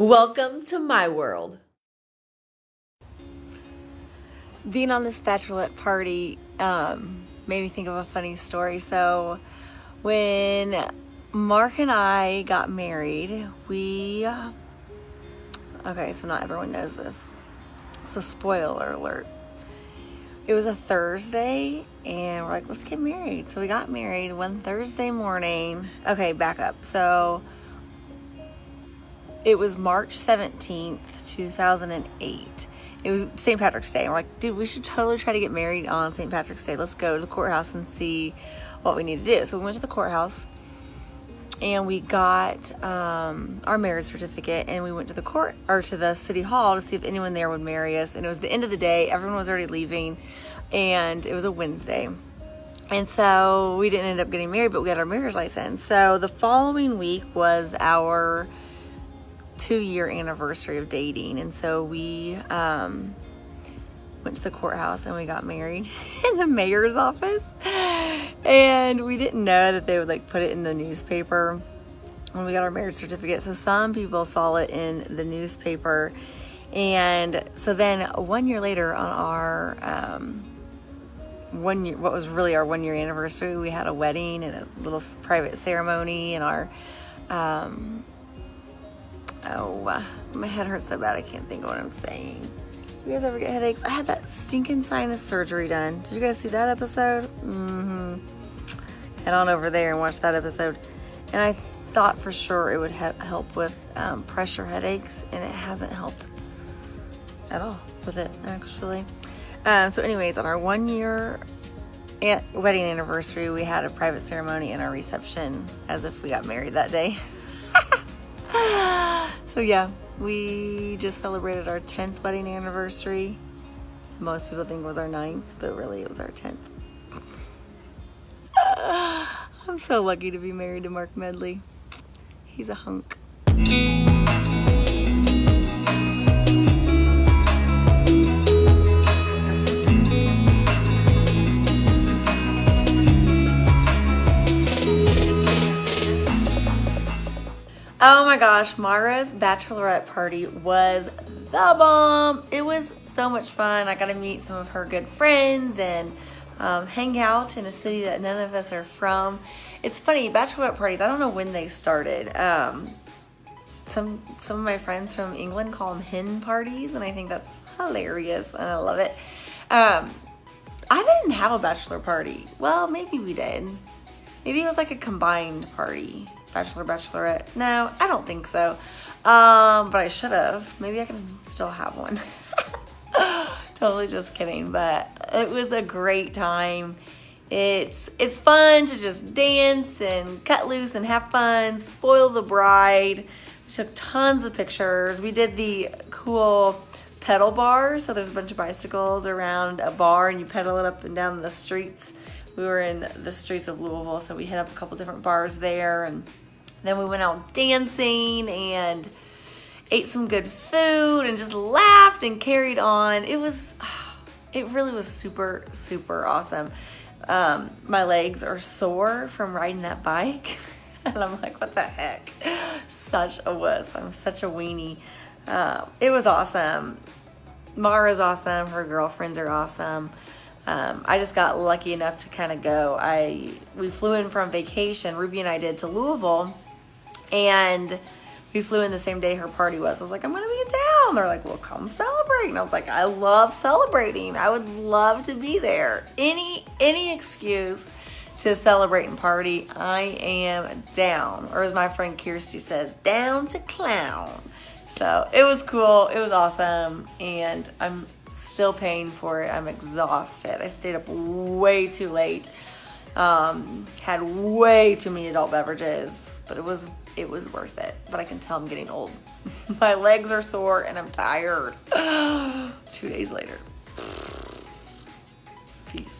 Welcome to my world. Being on this bachelorette party um, made me think of a funny story. So, when Mark and I got married, we. Okay, so not everyone knows this. So, spoiler alert. It was a Thursday, and we're like, let's get married. So, we got married one Thursday morning. Okay, back up. So, it was March 17th, 2008. It was St. Patrick's Day. We're like, dude, we should totally try to get married on St. Patrick's Day. Let's go to the courthouse and see what we need to do. So we went to the courthouse and we got um, our marriage certificate and we went to the court or to the city hall to see if anyone there would marry us. And it was the end of the day. Everyone was already leaving and it was a Wednesday. And so we didn't end up getting married, but we got our marriage license. So the following week was our two year anniversary of dating. And so we um, went to the courthouse and we got married in the mayor's office. And we didn't know that they would like put it in the newspaper when we got our marriage certificate. So some people saw it in the newspaper. And so then one year later on our um, one year, what was really our one year anniversary, we had a wedding and a little private ceremony and our um, Oh, my head hurts so bad I can't think of what I'm saying. Do you guys ever get headaches? I had that stinking sinus surgery done. Did you guys see that episode? Mm-hmm. Head on over there and watch that episode. And I thought for sure it would help with um, pressure headaches, and it hasn't helped at all with it, actually. Uh, so, anyways, on our one year wedding anniversary, we had a private ceremony and our reception as if we got married that day. So yeah, we just celebrated our 10th wedding anniversary. Most people think it was our ninth, but really it was our 10th. I'm so lucky to be married to Mark Medley. He's a hunk. Oh my gosh, Mara's bachelorette party was the bomb. It was so much fun. I got to meet some of her good friends and um, hang out in a city that none of us are from. It's funny, bachelorette parties, I don't know when they started. Um, some some of my friends from England call them hen parties, and I think that's hilarious, and I love it. Um, I didn't have a bachelor party. Well, maybe we did. Maybe it was like a combined party. Bachelor, Bachelorette. No, I don't think so. Um, but I should have. Maybe I can still have one. totally just kidding, but it was a great time. It's it's fun to just dance and cut loose and have fun, spoil the bride. We took tons of pictures. We did the cool pedal bar. So there's a bunch of bicycles around a bar and you pedal it up and down the streets we were in the streets of Louisville, so we hit up a couple different bars there, and then we went out dancing and ate some good food and just laughed and carried on. It was, it really was super, super awesome. Um, my legs are sore from riding that bike. And I'm like, what the heck? Such a wuss. I'm such a weenie. Uh, it was awesome. Mara's awesome. Her girlfriends are awesome. Um, I just got lucky enough to kind of go. I we flew in from vacation. Ruby and I did to Louisville, and we flew in the same day her party was. I was like, I'm gonna be in town. They're like, well, come celebrate. And I was like, I love celebrating. I would love to be there. Any any excuse to celebrate and party, I am down. Or as my friend Kirsty says, down to clown. So it was cool. It was awesome, and I'm still paying for it. I'm exhausted. I stayed up way too late. Um, had way too many adult beverages, but it was it was worth it. But I can tell I'm getting old. My legs are sore and I'm tired. Two days later. Peace.